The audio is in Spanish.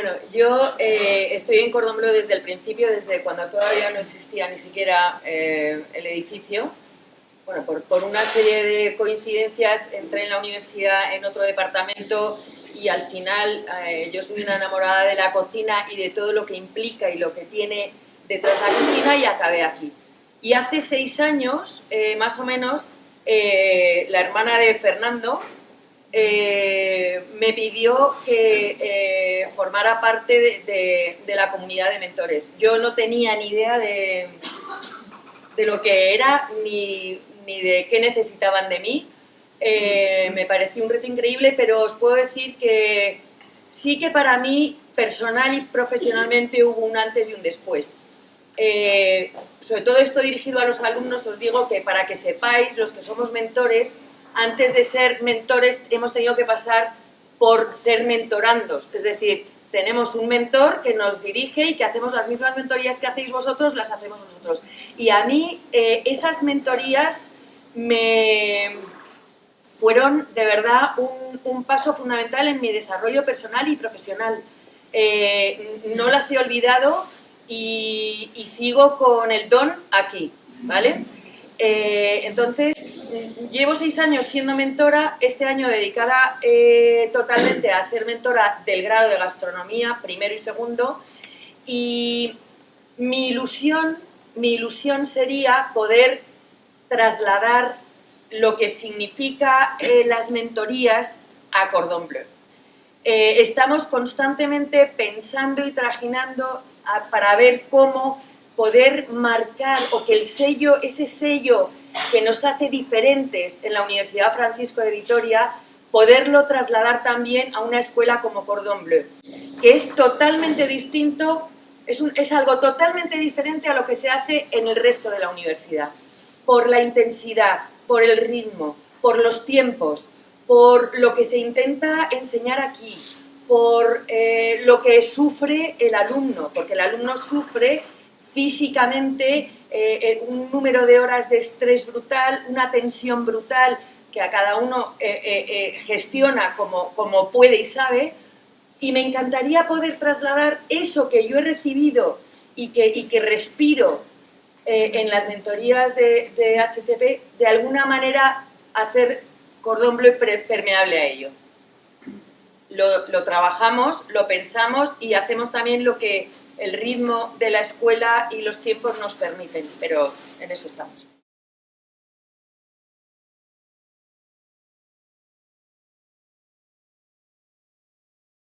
Bueno, yo eh, estoy en Cordón Bleu desde el principio, desde cuando todavía no existía ni siquiera eh, el edificio. Bueno, por, una serie de coincidencias entré en la universidad en otro departamento y al final eh, yo soy una enamorada de la cocina y de todo lo que implica y lo que tiene detrás la cocina y acabé aquí. Y hace seis años, más o menos, la hermana de Fernando, eh, me pidió que eh, formara parte de, la comunidad de mentores. Yo no tenía ni idea de, de lo que era ni, ni, de qué necesitaban de mí. Eh, me pareció un reto increíble, pero os puedo decir que sí que para mí, personal y profesionalmente, hubo un antes y un después. sobre todo esto dirigido a los alumnos, os digo que para que sepáis, los que somos mentores, antes de ser mentores hemos tenido que pasar por ser mentorandos, es decir, tenemos un mentor que nos dirige y que hacemos las mismas mentorías que hacéis vosotros, las hacemos nosotros. Y a mí eh, esas mentorías me fueron de verdad un, paso fundamental en mi desarrollo personal y profesional. Eh, no las he olvidado y, y, sigo con el don aquí, ¿vale? Eh, entonces, llevo seis años siendo mentora, este año dedicada eh, totalmente a ser mentora del grado de gastronomía, primero y segundo, y mi ilusión, mi ilusión sería poder trasladar lo que significa eh, las mentorías a Cordon Bleu. estamos constantemente pensando y trajinando para ver cómo poder marcar o que el sello, ese sello que nos hace diferentes en la Universidad Francisco de Vitoria, poderlo trasladar también a una escuela como Cordon Bleu, que es totalmente distinto, es, es algo totalmente diferente a lo que se hace en el resto de la universidad, por la intensidad, por el ritmo, por los tiempos, por lo que se intenta enseñar aquí, por eh, lo que sufre el alumno, porque el alumno sufre físicamente, eh, eh, un número de horas de estrés brutal, una tensión brutal que a cada uno eh, gestiona como, como puede y sabe, y me encantaría poder trasladar eso que yo he recibido y que, y que respiro en las mentorías de, de, HTP, de alguna manera hacer cordón bleu permeable a ello. Lo, lo trabajamos, lo pensamos y hacemos también lo que el ritmo de la escuela y los tiempos nos permiten, pero en eso estamos.